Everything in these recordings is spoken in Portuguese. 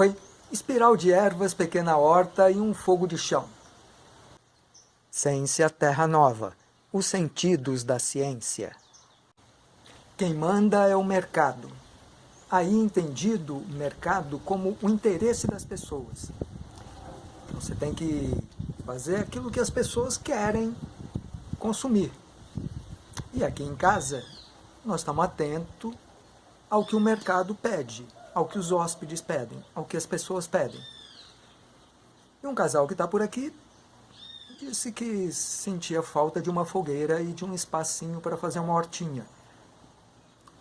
Oi, espiral de ervas, pequena horta e um fogo de chão. Ciência Terra Nova, os sentidos da ciência. Quem manda é o mercado. Aí entendido mercado como o interesse das pessoas. Você tem que fazer aquilo que as pessoas querem consumir. E aqui em casa, nós estamos atentos ao que o mercado pede, ao que os hóspedes pedem, ao que as pessoas pedem. E um casal que está por aqui disse que sentia falta de uma fogueira e de um espacinho para fazer uma hortinha.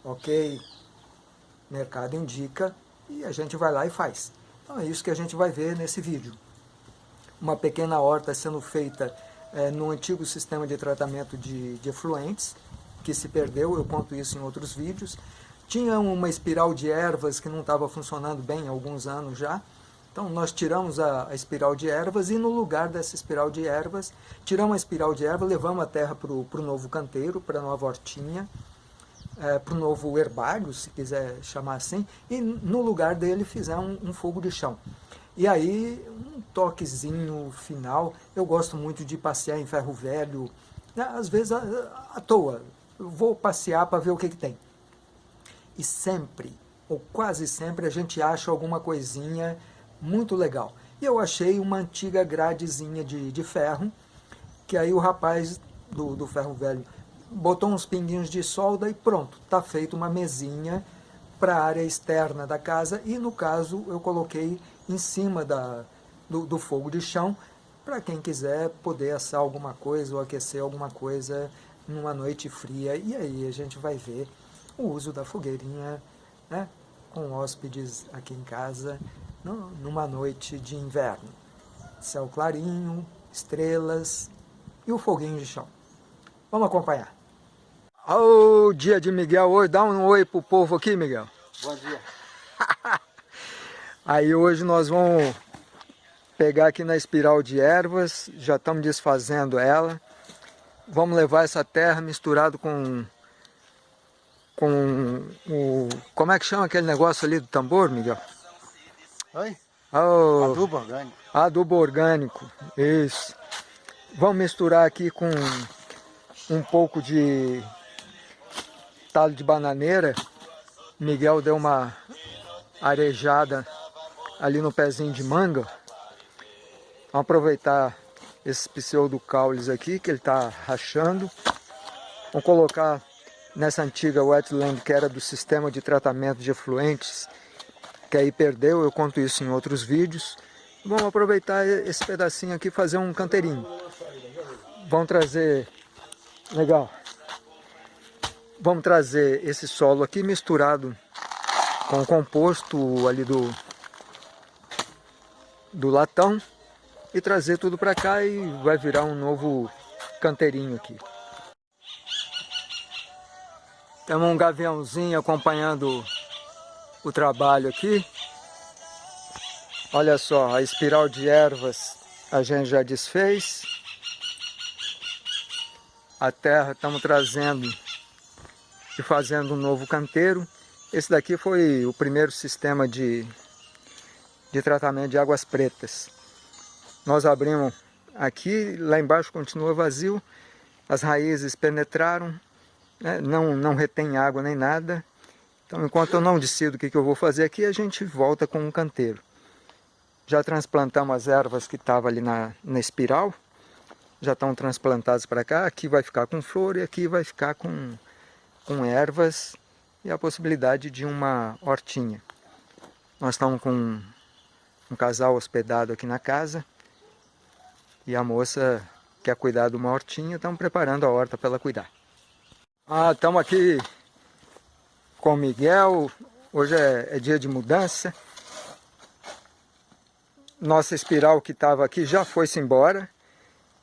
Ok, mercado indica e a gente vai lá e faz. Então é isso que a gente vai ver nesse vídeo. Uma pequena horta sendo feita é, no antigo sistema de tratamento de, de efluentes, que se perdeu, eu conto isso em outros vídeos. Tinha uma espiral de ervas que não estava funcionando bem há alguns anos já. Então nós tiramos a, a, espiral de ervas e no lugar dessa espiral de ervas, tiramos a espiral de erva, levamos a terra para o novo canteiro, para a nova hortinha, é, para o novo herbário, se quiser chamar assim, e no lugar dele fizemos um, um fogo de chão. E aí, um toquezinho final, eu gosto muito de passear em ferro velho, né, às vezes à, à toa, eu vou passear para ver o que, que tem. E sempre, ou quase sempre, a gente acha alguma coisinha muito legal. E eu achei uma antiga gradezinha de, de ferro, que aí o rapaz do, do ferro velho botou uns pinguinhos de solda e pronto, está feito uma mesinha para a área externa da casa e no caso eu coloquei em cima da, do, do fogo de chão para quem quiser poder assar alguma coisa ou aquecer alguma coisa numa noite fria e aí a gente vai ver o uso da fogueirinha né, com hóspedes aqui em casa no, numa noite de inverno. Céu clarinho, estrelas e o foguinho de chão. Vamos acompanhar. Ô, oh, dia de Miguel hoje, dá um oi pro povo aqui, Miguel. Bom dia. Aí hoje nós vamos pegar aqui na espiral de ervas, já estamos desfazendo ela. Vamos levar essa terra misturado com com o... como é que chama aquele negócio ali do tambor, Miguel? Oi? Oh, adubo orgânico. Adubo orgânico, isso. Vamos misturar aqui com um pouco de talo de bananeira. Miguel deu uma arejada ali no pezinho de manga. Vamos aproveitar esses pseudocaules aqui que ele está rachando. Vamos colocar nessa antiga wetland que era do sistema de tratamento de efluentes, que aí perdeu, eu conto isso em outros vídeos. Vamos aproveitar esse pedacinho aqui e fazer um canteirinho. Vamos trazer, legal, vamos trazer esse solo aqui misturado com o composto ali do, do latão e trazer tudo para cá e vai virar um novo canteirinho aqui. Temos um gaviãozinho acompanhando o trabalho aqui. Olha só, a espiral de ervas a gente já desfez. A terra estamos trazendo e fazendo um novo canteiro. Esse daqui foi o primeiro sistema de, de tratamento de águas pretas. Nós abrimos aqui, lá embaixo continua vazio, as raízes penetraram, né? não, não retém água nem nada. Então, enquanto eu não decido o que, que eu vou fazer aqui, a gente volta com um canteiro. Já transplantamos as ervas que estavam ali na, na espiral, já estão transplantadas para cá. Aqui vai ficar com flor e aqui vai ficar com, com ervas e a possibilidade de uma hortinha. Nós estamos com um, casal hospedado aqui na casa e a moça quer cuidar de uma hortinha, estamos preparando a horta para ela cuidar. Ah, estamos aqui com o Miguel, hoje é, é dia de mudança. Nossa espiral que estava aqui já foi-se embora.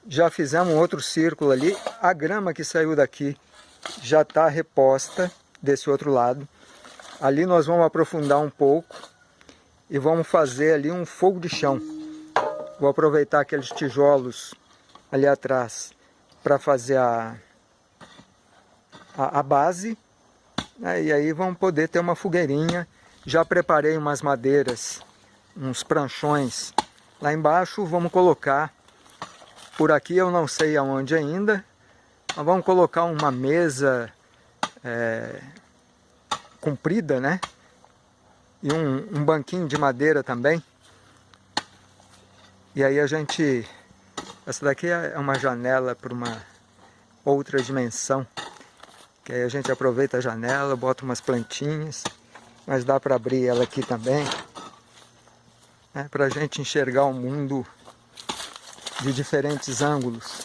Já fizemos um outro círculo ali. A grama que saiu daqui já está reposta desse outro lado. Ali nós vamos aprofundar um pouco e vamos fazer ali um fogo de chão. Vou aproveitar aqueles tijolos ali atrás para fazer a, a, a base, né? e aí vamos poder ter uma fogueirinha. Já preparei umas madeiras uns pranchões lá embaixo, vamos colocar por aqui, eu não sei aonde ainda, mas vamos colocar uma mesa é, comprida, né? E um, um banquinho de madeira também. E aí a gente... Essa daqui é uma janela para uma outra dimensão. Que aí a gente aproveita a janela, bota umas plantinhas. Mas dá para abrir ela aqui também. Né, para a gente enxergar o mundo de diferentes ângulos.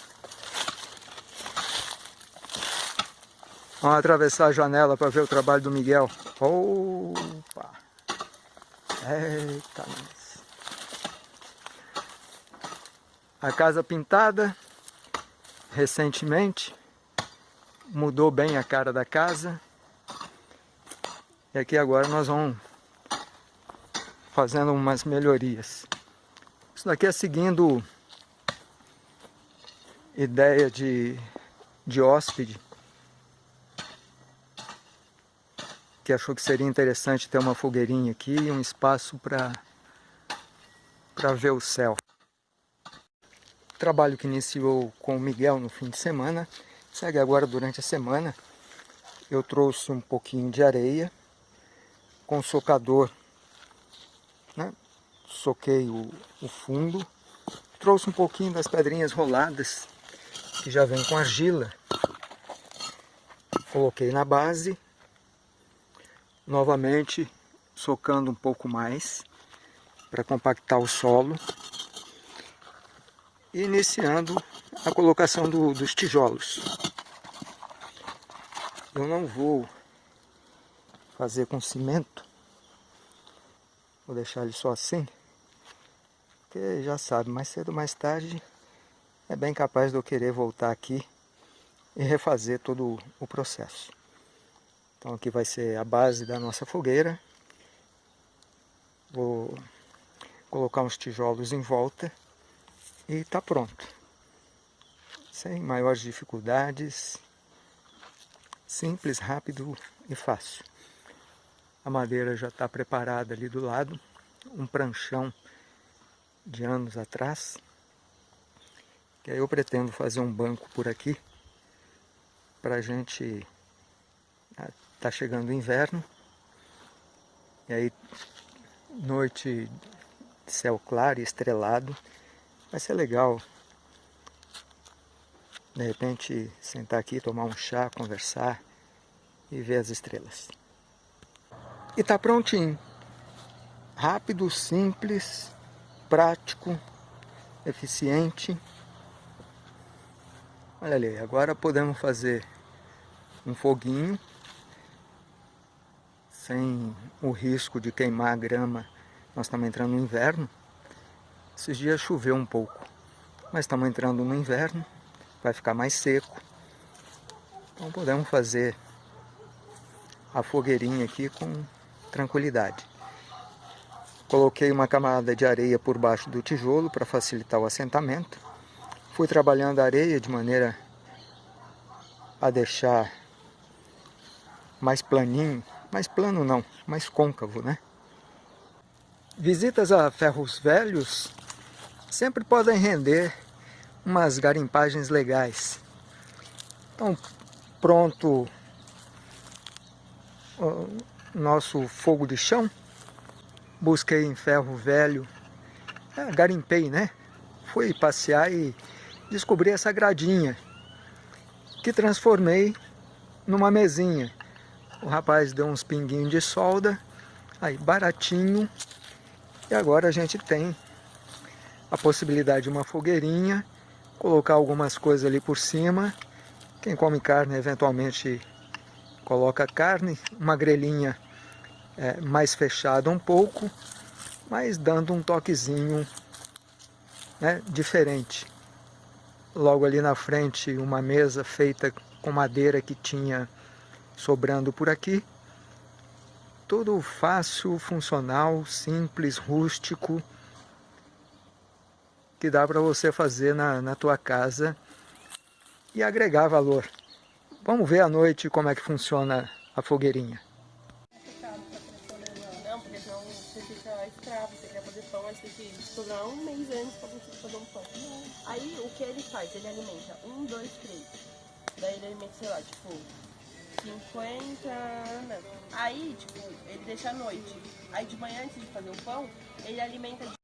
Vamos atravessar a janela para ver o trabalho do Miguel. Opa! Eita. A casa pintada recentemente. Mudou bem a cara da casa. E aqui agora nós vamos fazendo umas melhorias. Isso daqui é seguindo ideia de, de hóspede que achou que seria interessante ter uma fogueirinha aqui e um espaço para ver o céu. Trabalho que iniciou com o Miguel no fim de semana, segue agora durante a semana. Eu trouxe um pouquinho de areia com socador, né? soquei o, o fundo, trouxe um pouquinho das pedrinhas roladas que já vem com argila. Coloquei na base, novamente socando um pouco mais para compactar o solo iniciando a colocação do, dos tijolos. Eu não vou fazer com cimento, vou deixar ele só assim, porque já sabe, mais cedo ou mais tarde é bem capaz de eu querer voltar aqui e refazer todo o processo. Então aqui vai ser a base da nossa fogueira. Vou colocar uns tijolos em volta e está pronto. Sem maiores dificuldades, simples, rápido e fácil. A madeira já está preparada ali do lado, um pranchão de anos atrás. Que aí eu pretendo fazer um banco por aqui para a gente ah, tá chegando o inverno e aí noite céu claro e estrelado vai ser legal de repente sentar aqui tomar um chá conversar e ver as estrelas e tá prontinho rápido simples prático eficiente Olha ali, agora podemos fazer um foguinho sem o risco de queimar a grama. Nós estamos entrando no inverno. Esses dias choveu um pouco, mas estamos entrando no inverno, vai ficar mais seco. Então podemos fazer a fogueirinha aqui com tranquilidade. Coloquei uma camada de areia por baixo do tijolo para facilitar o assentamento. Fui trabalhando a areia de maneira a deixar mais planinho, mais plano não, mais côncavo, né? Visitas a ferros velhos sempre podem render umas garimpagens legais. Então, pronto o nosso fogo de chão. Busquei em ferro velho, é, garimpei, né? Fui passear e descobri essa gradinha que transformei numa mesinha. O rapaz deu uns pinguinhos de solda, aí baratinho, e agora a gente tem a possibilidade de uma fogueirinha, colocar algumas coisas ali por cima. Quem come carne eventualmente coloca carne, uma grelhinha é, mais fechada um pouco, mas dando um toquezinho né, diferente logo ali na frente uma mesa feita com madeira que tinha sobrando por aqui. Tudo fácil, funcional, simples, rústico, que dá para você fazer na, na tua casa e agregar valor. Vamos ver à noite como é que funciona a fogueirinha. Aí o que ele faz? Ele alimenta um, dois, três. Daí ele alimenta, sei lá, tipo, 50. Não. Aí, tipo, ele deixa à noite. Aí de manhã, antes de fazer o pão, ele alimenta de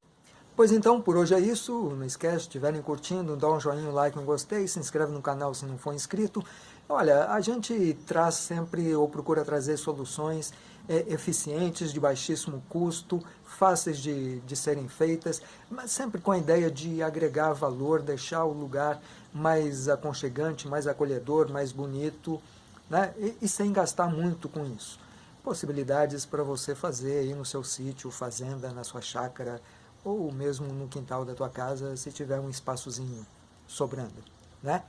Pois então, por hoje é isso. Não esquece, se estiverem curtindo, dá um joinha, um like, um gostei, se inscreve no canal se não for inscrito. Olha, a gente traz sempre ou procura trazer soluções é, eficientes, de baixíssimo custo, fáceis de, de serem feitas, mas sempre com a ideia de agregar valor, deixar o lugar mais aconchegante, mais acolhedor, mais bonito, né? e, e sem gastar muito com isso. Possibilidades para você fazer aí no seu sítio, fazenda, na sua chácara, ou mesmo no quintal da tua casa, se tiver um espaçozinho sobrando, né?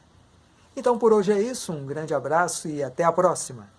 Então por hoje é isso, um grande abraço e até a próxima!